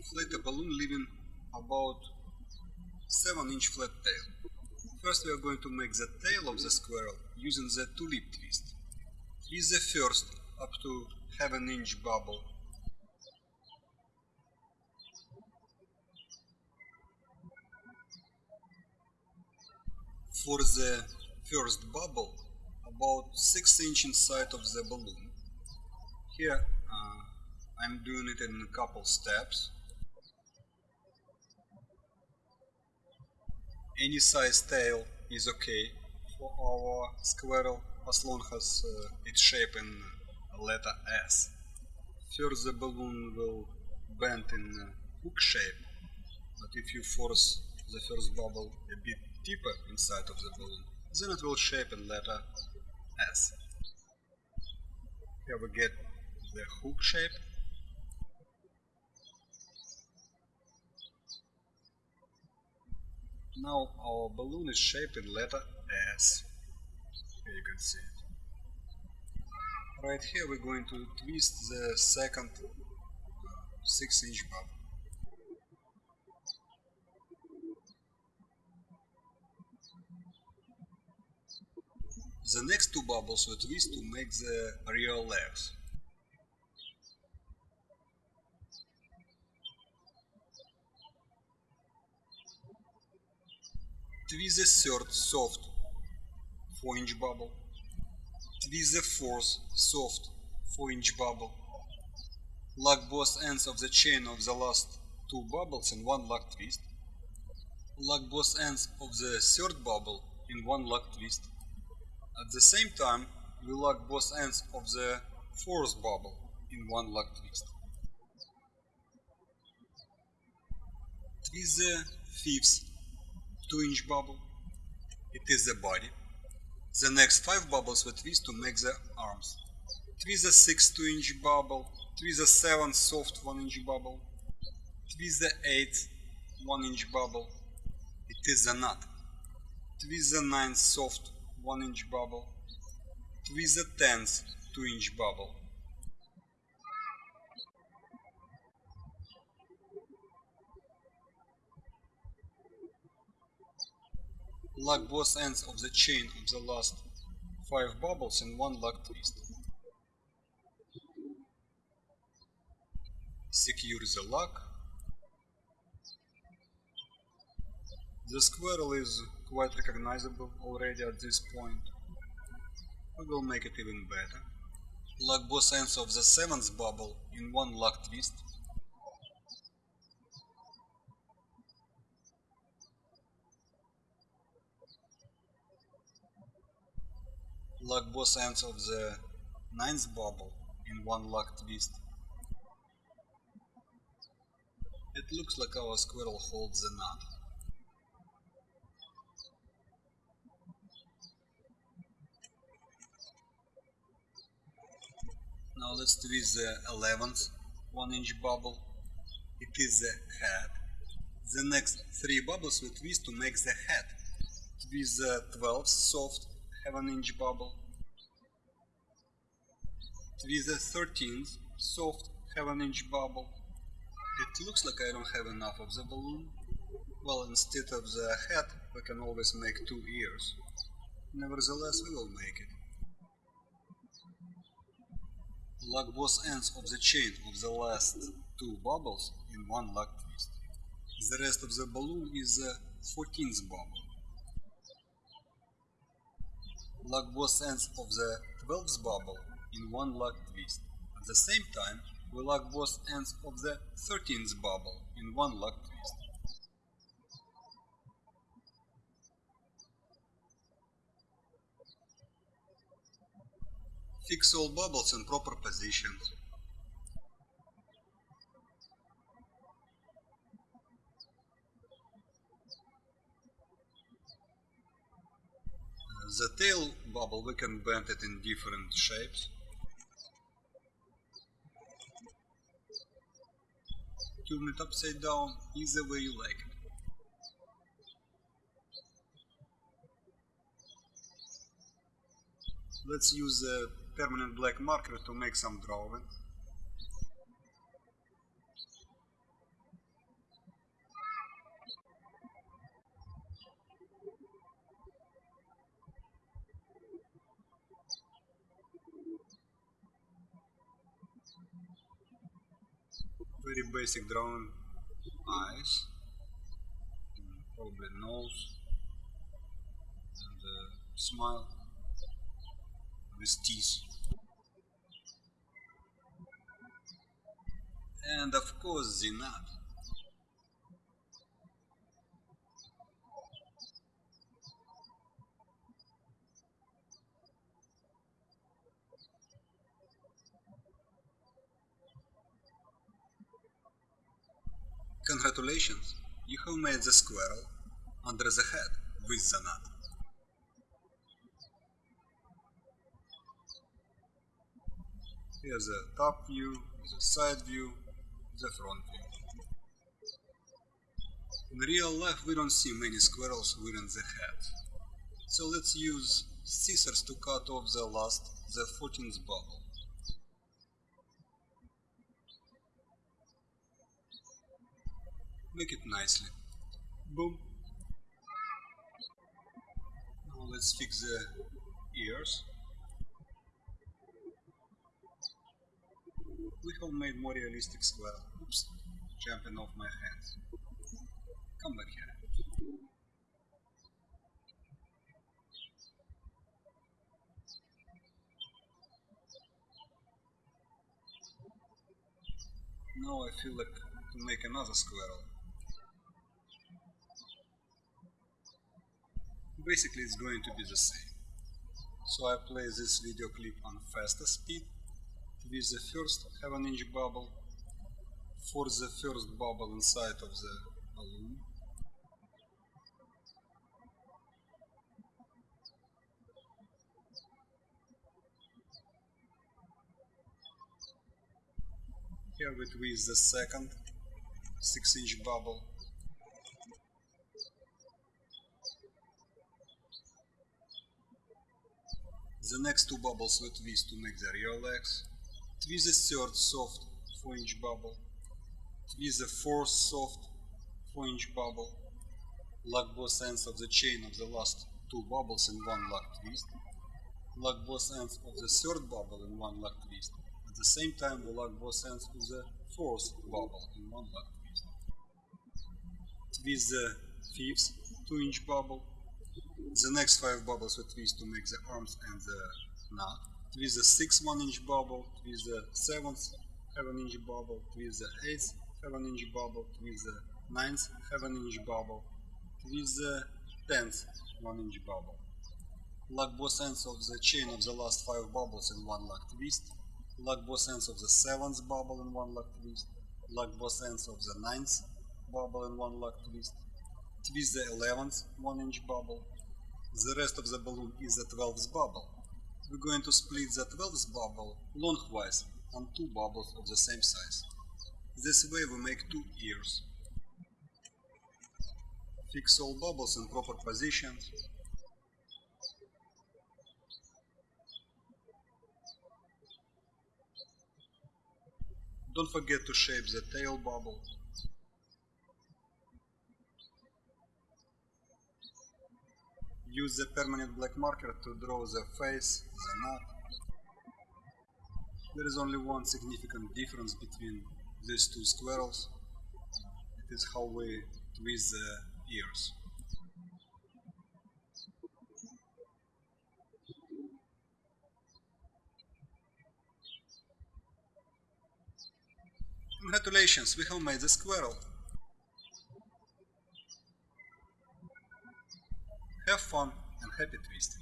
inflate a balloon leaving about 7 inch flat tail. First we are going to make the tail of the squirrel using the tulip twist. Twist the first up to half an inch bubble. For the first bubble, about 6 inch inside of the balloon. Here uh, I'm doing it in a couple steps. Any size tail is okay for our squirrel as long as uh, it's shaped in letter S. First the balloon will bend in hook shape, but if you force the first bubble a bit deeper inside of the balloon, then it will shape in letter S. Here we get the hook shape. Now our balloon is shaped in letter S. Here you can see it. Right here we're going to twist the second uh, 6 inch bubble. The next two bubbles we twist to make the real legs. Twist the third soft 4 inch bubble. Twist the fourth soft 4 inch bubble. Lock both ends of the chain of the last two bubbles in one lock twist. Lock both ends of the third bubble in one lock twist. At the same time, we lock both ends of the fourth bubble in one lock twist. Twist the fifth 2 inch bubble. It is the body. The next 5 bubbles we twist to make the arms. Twist the 6 2 inch bubble. Twist the 7 soft 1 inch bubble. Twist the 8 1 inch bubble. It is the nut. Twist the 9 soft 1 inch bubble. Twist the 10th 2 inch bubble. Lock both ends of the chain of the last 5 bubbles in one lock twist. Secure the lock. The squirrel is quite recognizable already at this point. We will make it even better. Lock both ends of the 7th bubble in one lock twist. Lock both ends of the 9th bubble in one lock twist. It looks like our squirrel holds the knot. Now let's twist the 11th 1 inch bubble. It is the head. The next 3 bubbles we twist to make the head. Twist the 12th soft have an inch bubble. Twist the 13th soft an inch bubble. It looks like I don't have enough of the balloon. Well, instead of the head, we can always make two ears. Nevertheless, we will make it. Lock both ends of the chain of the last two bubbles in one lock twist. The rest of the balloon is the 14th bubble. Lock both ends of the 12th bubble in one lock twist. At the same time, we lock both ends of the 13th bubble in one lock twist. Fix all bubbles in proper positions. The tail bubble, we can bend it in different shapes. Turn it upside down, either way you like it. Let's use a permanent black marker to make some drawing. Very basic drawing eyes probably nose and uh, smile with teeth. And of course the nut Congratulations, you have made the squirrel under the head with the nut. Here's the top view, the side view, the front view. In real life we don't see many squirrels wearing the hat. So let's use scissors to cut off the last, the 14th bubble. Make it nicely. Boom. Now let's fix the ears. We have made more realistic squirrel. Oops, jumping off my hands. Come back here. Now I feel like to make another squirrel. Basically it's going to be the same. So I play this video clip on faster speed with the first 7 inch bubble for the first bubble inside of the balloon. Here with the second 6 inch bubble The next two bubbles we twist to make the real legs. Twist the third soft 4 inch bubble. Twist the fourth soft 4 inch bubble. Lock both ends of the chain of the last two bubbles in one lock twist. Lock both ends of the third bubble in one lock twist. At the same time we lock both ends of the fourth bubble in one lock twist. Twist the fifth 2 inch bubble the next five bubbles we twist to make the arms and the knot. Twist the sixth one inch bubble, twist the seventh seven inch bubble, twist the eighth seven inch bubble, twist the ninth seven inch bubble, twist the tenth one inch bubble. Lock both ends of the chain of the last five bubbles in one lock twist. Lock both ends of the seventh bubble in one lock twist. Lock both ends of the ninth bubble in one lock twist. Twist the eleventh one inch bubble the rest of the balloon is the 12th bubble. We're going to split the 12th bubble lengthwise on two bubbles of the same size. This way we make two ears. Fix all bubbles in proper positions. Don't forget to shape the tail bubble Use the permanent black marker to draw the face, the nut. There is only one significant difference between these two squirrels. It is how we twist the ears. Congratulations, we have made the squirrel. Have fun and happy twisting.